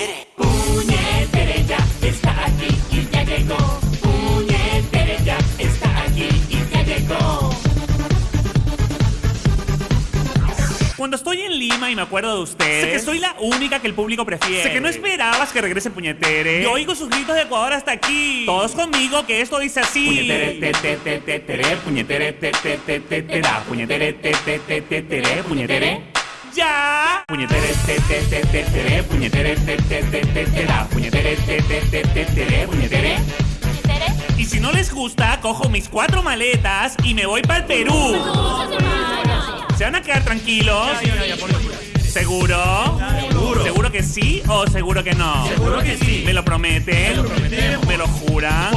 puñetere. Puñetere ya está aquí y ya llegó. Puñetere ya está aquí y ya llegó. Cuando estoy en Lima y me acuerdo de ustedes, sé que soy la única que el público prefiere. Sé que no esperabas que regrese Puñetere. Yo oigo sus gritos de Ecuador hasta aquí. Todos conmigo que esto dice así. Puñetere, te, te, te, te, tere, puñetere, te, te, te, te, te, da, puñetere, te, te, te, te, tere, puñetere. ¡Ya! Puñetere, te, te, te, te, tere, puñetere, te, te, te, te, te, da, puñetere, te, te, te, te, tere, puñetere. Y si no les gusta, cojo mis cuatro maletas y me voy para el Perú. ¿Se van a quedar tranquilos? ¿Seguro? ¿Seguro que sí o seguro que no? Seguro que sí. ¿Me lo prometen? Te. ¿Me lo juran?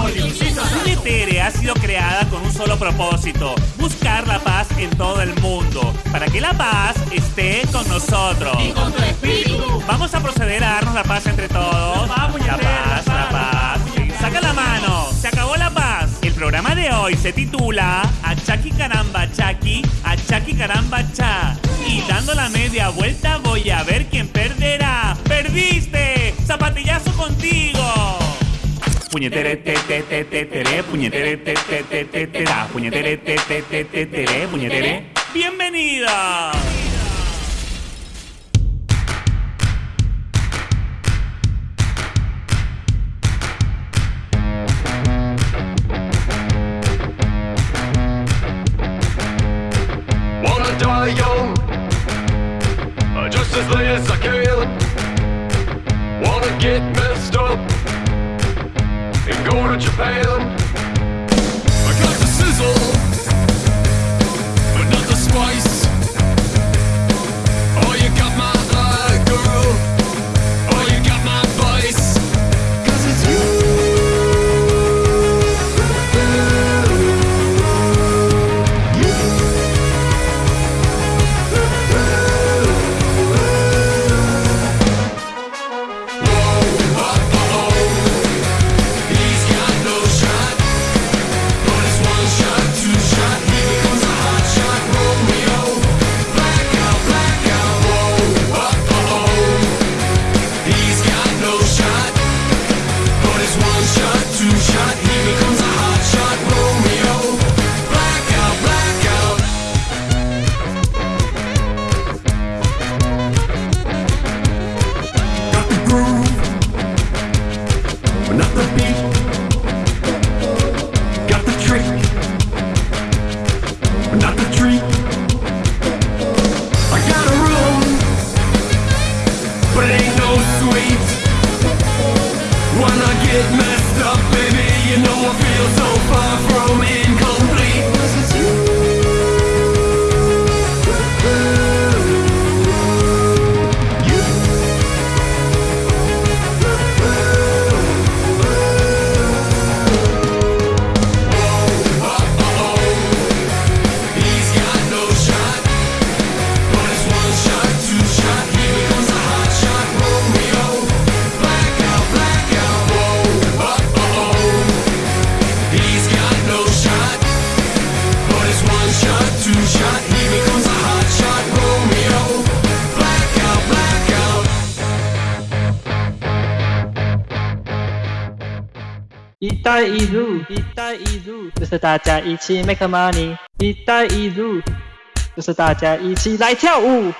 Ha sido creada con un solo propósito, buscar la paz en todo el mundo, para que la paz esté con nosotros. Y con tu espíritu. Vamos a proceder a darnos la paz entre todos. La paz, La paz, la paz. Saca la mano. Se acabó la paz. El programa de hoy se titula Achaki Caramba Chaki, Achaki Caramba Cha. Y dando la media vuelta voy a ver quién perderá. ¡Perdiste! ¡Zapatillazo contigo! Puñetere te te te te tere, puñetere te te te te te da, puñetere te te te te tere, puñetere. ¡Bienvenida! Wanna die young, uh, just as late as I can. Wanna get messed up to Japan. I got the sizzle, but not the spice. 带一路，一带一路”，就是大家一起 make money。“一带一路”，就是大家一起来跳舞。